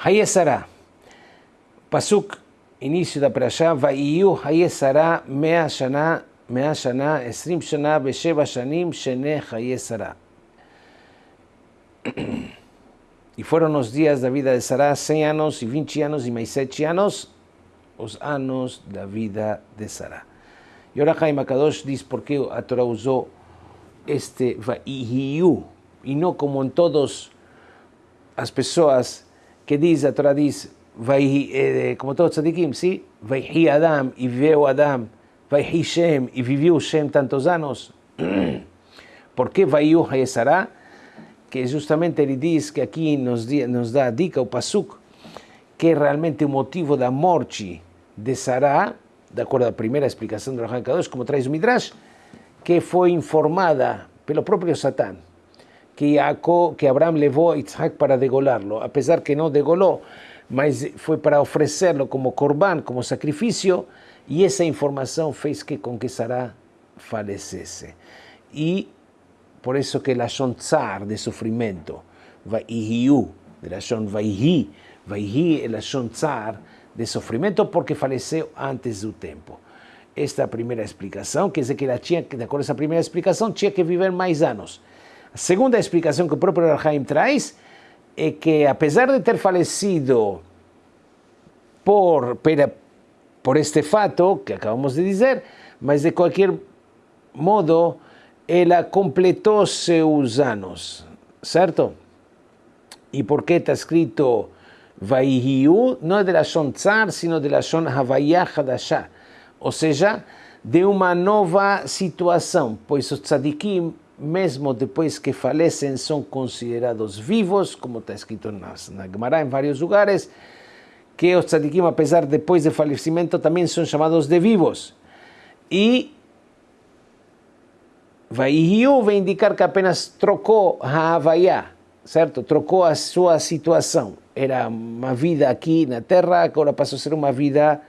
Hayesara. Pasuk, início da Parashá, Vaiyu Hayesara mea shana, mea shana, esrim shana, besheva shanim, shene Hayesara. E foram os dias da vida de Sará 100 anos e 20 anos e mais 7 anos, os anos da vida de Sará. E ora Chaim Akadosh diz porque a Torá usou este Vaiyu, e não como em todas as pessoas que diz, a Torá diz, vai, eh, como todos tzadikim, sim? Vai Adam e viveu Adam, vai Shem e viveu Shem tantos anos. Por que vai Hayesará? Que justamente ele diz que aqui nos, nos dá a dica, o Pasuk, que realmente o motivo da morte de Sará, de acordo à primeira explicação do Rahan Kadosh, como traz o Midrash, que foi informada pelo próprio Satã, que, Jacob, que Abraham a Isaac para degolá-lo, apesar que não degolou, mas foi para oferecê-lo como corban, como sacrifício, e essa informação fez que com que Sarah falecesse. E por isso que Lashon Tsar, de sofrimento, Vaihiu, de Lashon Vaihi, Vaihi é Lashon Tsar, de sofrimento, porque faleceu antes do tempo. Esta é a primeira explicação, quer dizer que ela tinha, de acordo com essa primeira explicação, tinha que viver mais anos. Segunda explicação que o próprio Arhaim traz é que, apesar de ter falecido por, por, este fato que acabamos de dizer, mas de qualquer modo, ela completou seus anos, certo? E por que está escrito Vaihiu? Não é de la Shon Tsar, sino de la Shon Havayah Hadashah. Ou seja, de uma nova situação, pois os tzadikim mesmo depois que falecem, são considerados vivos, como está escrito na, na Gemara em vários lugares, que os tzadikim, apesar depois do falecimento, também são chamados de vivos. E Vaihiu vai indicar que apenas trocou a Havaiá, certo? Trocou a sua situação. Era uma vida aqui na Terra, agora passou a ser uma vida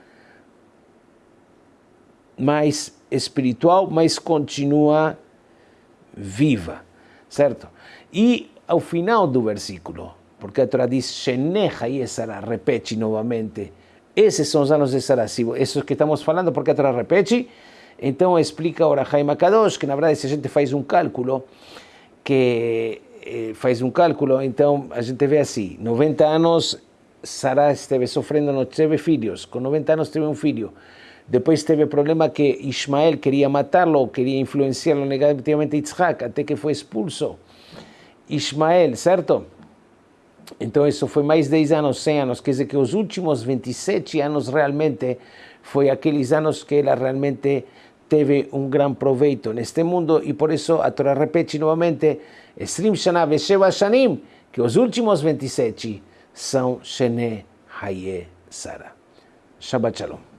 mais espiritual, mas continua viva, certo? E ao final do versículo, porque a Torá diz, Sheneja e Sara, repete novamente, esses são os anos de Sara, esses que estamos falando, porque a Torá repete, então explica ora Jaime Kadosh, que na verdade se a gente faz um cálculo, que eh, faz um cálculo, então a gente vê assim, 90 anos Sara esteve sofrendo, não teve filhos, com 90 anos teve um filho, depois teve o problema que Ismael queria matá-lo, queria influenciá-lo negativamente Yitzhak, até que foi expulso. Ismael, certo? Então isso foi mais 10 anos, 100 anos, quer dizer que os últimos 27 anos realmente foi aqueles anos que ela realmente teve um grande proveito neste mundo e por isso a Torá repete novamente Esrim Shana Vesheva Shanim, que os últimos 27 são Shene Haye Sara. Shabbat Shalom.